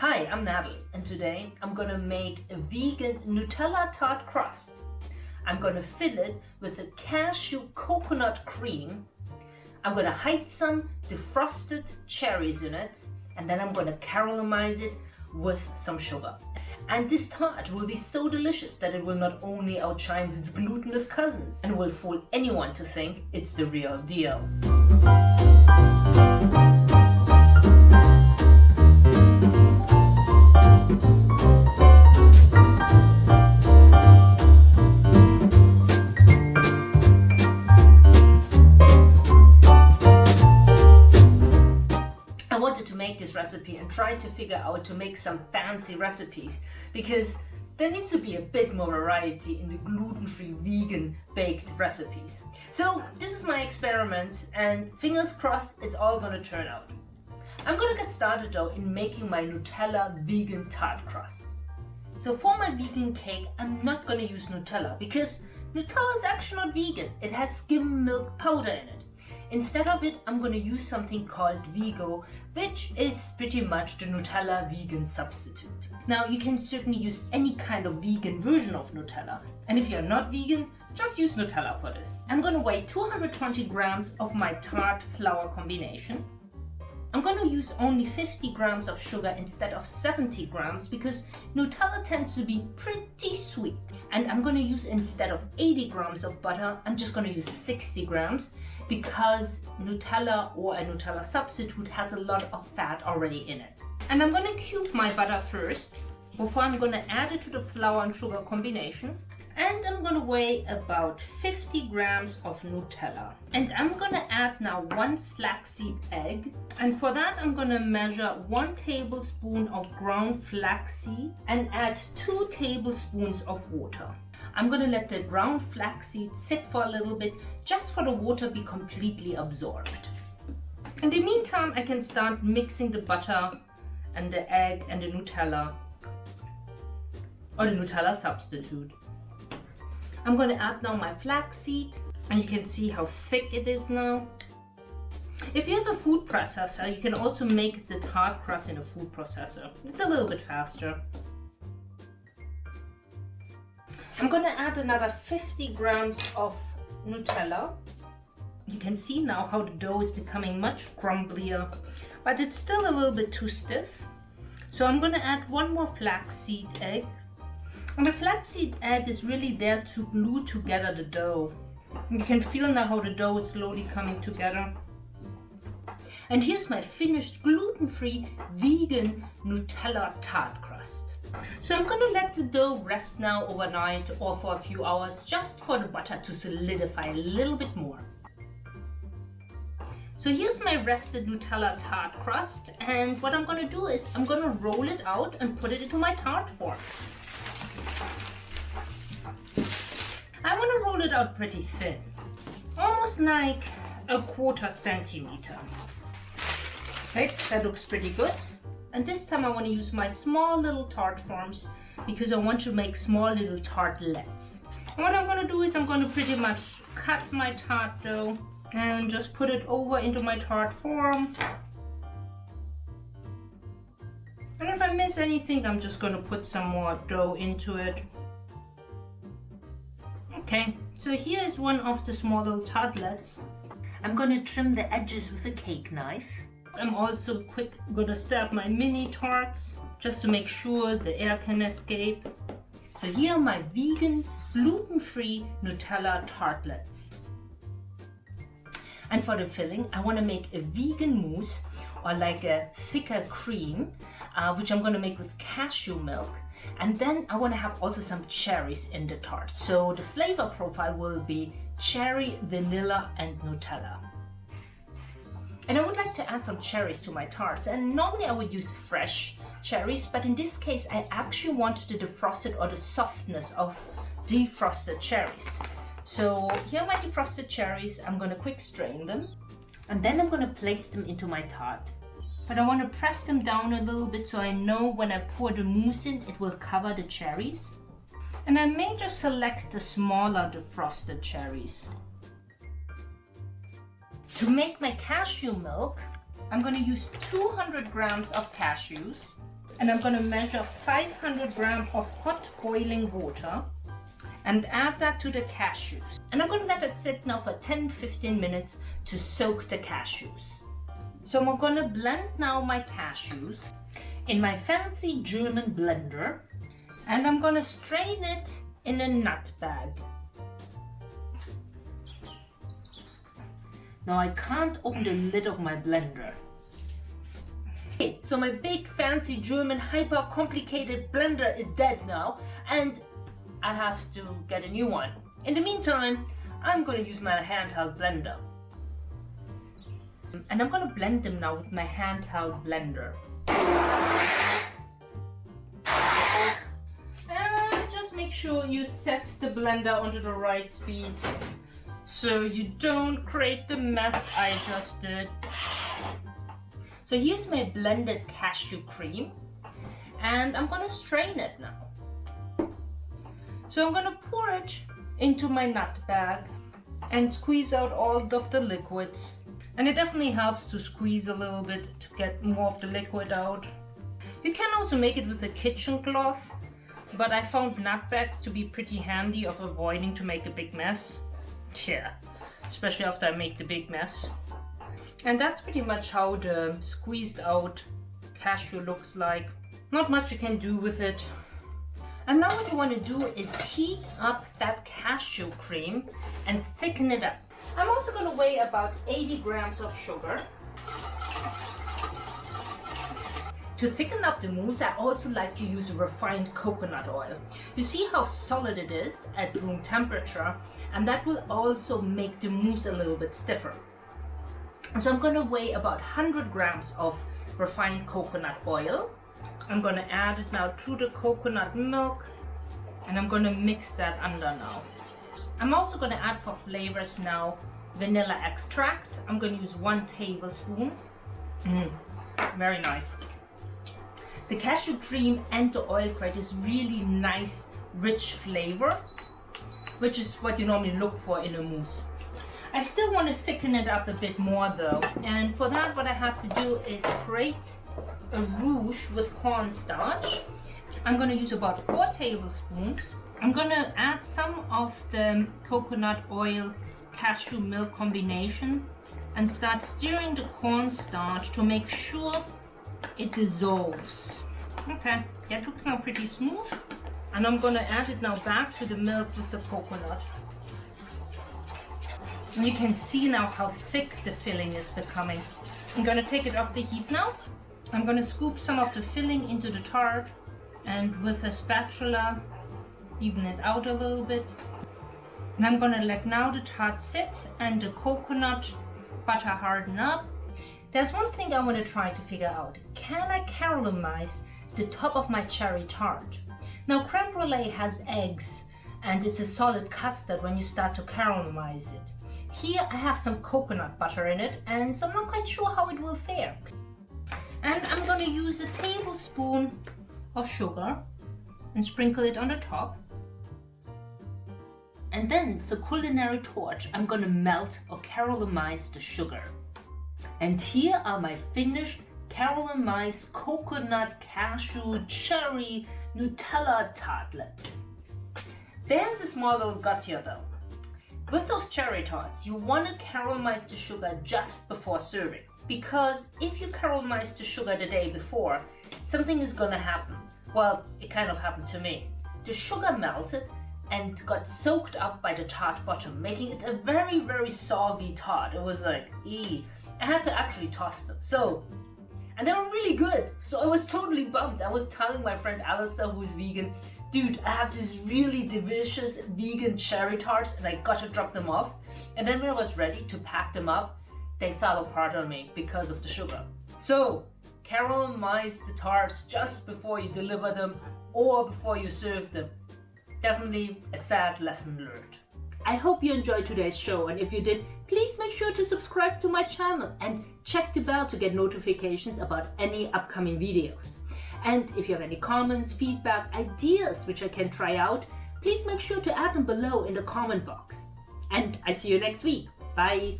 Hi, I'm Natalie and today I'm gonna make a vegan Nutella tart crust. I'm gonna fill it with a cashew coconut cream. I'm gonna hide some defrosted cherries in it and then I'm gonna caramelize it with some sugar. And this tart will be so delicious that it will not only outshine its glutinous cousins and will fool anyone to think it's the real deal. Make this recipe and try to figure out to make some fancy recipes because there needs to be a bit more variety in the gluten-free vegan baked recipes. So this is my experiment and fingers crossed it's all gonna turn out. I'm gonna get started though in making my Nutella vegan tart crust. So for my vegan cake, I'm not gonna use Nutella because Nutella is actually not vegan. It has skim milk powder in it. Instead of it, I'm to use something called Vego, which is pretty much the Nutella vegan substitute. Now, you can certainly use any kind of vegan version of Nutella. And if you're not vegan, just use Nutella for this. I'm to weigh 220 grams of my tart flour combination. I'm going to use only 50 grams of sugar instead of 70 grams because Nutella tends to be pretty sweet. And I'm going to use instead of 80 grams of butter, I'm just going to use 60 grams because Nutella or a Nutella substitute has a lot of fat already in it. And I'm gonna cube my butter first before I'm gonna add it to the flour and sugar combination. And I'm gonna weigh about 50 grams of Nutella. And I'm gonna add now one flaxseed egg. And for that, I'm gonna measure one tablespoon of ground flaxseed and add two tablespoons of water. I'm to let the ground flaxseed sit for a little bit just for the water be completely absorbed. In the meantime, I can start mixing the butter and the egg and the Nutella or the Nutella substitute. I'm going to add now my flaxseed and you can see how thick it is now. If you have a food processor, you can also make the tart crust in a food processor. It's a little bit faster. I'm gonna add another 50 grams of Nutella. You can see now how the dough is becoming much crumblier, but it's still a little bit too stiff. So I'm gonna add one more flaxseed egg. And the flaxseed egg is really there to glue together the dough. You can feel now how the dough is slowly coming together. And here's my finished gluten-free vegan Nutella tart crust. So I'm to let the dough rest now overnight or for a few hours just for the butter to solidify a little bit more. So here's my rested Nutella tart crust and what I'm to do is I'm to roll it out and put it into my tart form. I want to roll it out pretty thin, almost like a quarter centimeter. Okay, that looks pretty good. And this time I want to use my small little tart forms because I want to make small little tartlets. What I'm going to do is I'm going to pretty much cut my tart dough and just put it over into my tart form. And if I miss anything, I'm just going to put some more dough into it. Okay, so here is one of the small little tartlets. I'm going to trim the edges with a cake knife. I'm also quick gonna stab my mini tarts just to make sure the air can escape. So here are my vegan gluten-free Nutella tartlets. And for the filling, I want to make a vegan mousse or like a thicker cream, uh, which I'm going to make with cashew milk. And then I want to have also some cherries in the tart. So the flavor profile will be cherry, vanilla and Nutella. And I would like to add some cherries to my tarts. And normally I would use fresh cherries, but in this case I actually want the defrosted or the softness of defrosted cherries. So here are my defrosted cherries. I'm going to quick strain them. And then I'm going to place them into my tart. But I want to press them down a little bit so I know when I pour the mousse in, it will cover the cherries. And I may just select the smaller defrosted cherries. To make my cashew milk, I'm going to use 200 grams of cashews and I'm going to measure 500 grams of hot boiling water and add that to the cashews. And I'm going to let it sit now for 10-15 minutes to soak the cashews. So I'm going to blend now my cashews in my fancy German blender and I'm going to strain it in a nut bag. Now I can't open the lid of my blender. Okay, so my big fancy German hyper complicated blender is dead now and I have to get a new one. In the meantime, I'm going to use my handheld blender. And I'm to blend them now with my handheld blender. And just make sure you set the blender onto the right speed so you don't create the mess I just did. So here's my blended cashew cream and I'm gonna strain it now. So I'm gonna pour it into my nut bag and squeeze out all of the liquids. And it definitely helps to squeeze a little bit to get more of the liquid out. You can also make it with a kitchen cloth, but I found nut bags to be pretty handy of avoiding to make a big mess. Yeah, especially after I make the big mess. And that's pretty much how the squeezed out cashew looks like. Not much you can do with it. And now what you want to do is heat up that cashew cream and thicken it up. I'm also going to weigh about 80 grams of sugar. To thicken up the mousse, I also like to use refined coconut oil. You see how solid it is at room temperature and that will also make the mousse a little bit stiffer. So I'm going to weigh about 100 grams of refined coconut oil. I'm going to add it now to the coconut milk and I'm going to mix that under now. I'm also going to add for flavors now vanilla extract. I'm going to use one tablespoon. Mm, very nice. The cashew cream and the oil create is really nice, rich flavor, which is what you normally look for in a mousse. I still want to thicken it up a bit more though, and for that what I have to do is create a roux with cornstarch. I'm going to use about four tablespoons. I'm going to add some of the coconut oil cashew milk combination and start stirring the cornstarch to make sure it dissolves. Okay, that looks now pretty smooth. And I'm gonna add it now back to the milk with the coconut. And you can see now how thick the filling is becoming. I'm gonna take it off the heat now. I'm gonna scoop some of the filling into the tart and with a spatula even it out a little bit. And I'm gonna let now the tart sit and the coconut butter harden up there's one thing I want to try to figure out. Can I caramelize the top of my cherry tart? Now creme brulee has eggs and it's a solid custard when you start to caramelize it. Here I have some coconut butter in it and so I'm not quite sure how it will fare. And I'm to use a tablespoon of sugar and sprinkle it on the top. And then the culinary torch, I'm going to melt or caramelize the sugar. And here are my finished caramelized coconut, cashew, cherry, Nutella tartlets. There's a small little gut here though. With those cherry tarts, you want to caramelize the sugar just before serving. Because if you caramelize the sugar the day before, something is gonna happen. Well, it kind of happened to me. The sugar melted and got soaked up by the tart bottom, making it a very, very soggy tart. It was like, ee. I had to actually toss them. So, and they were really good. So I was totally bummed. I was telling my friend Alistair, who's vegan, dude, I have this really delicious vegan cherry tarts and I got to drop them off. And then when I was ready to pack them up, they fell apart on me because of the sugar. So, caramelize the tarts just before you deliver them or before you serve them. Definitely a sad lesson learned. I hope you enjoyed today's show and if you did, please make sure to subscribe to my channel and check the bell to get notifications about any upcoming videos. And if you have any comments, feedback, ideas which I can try out, please make sure to add them below in the comment box. And I see you next week. Bye!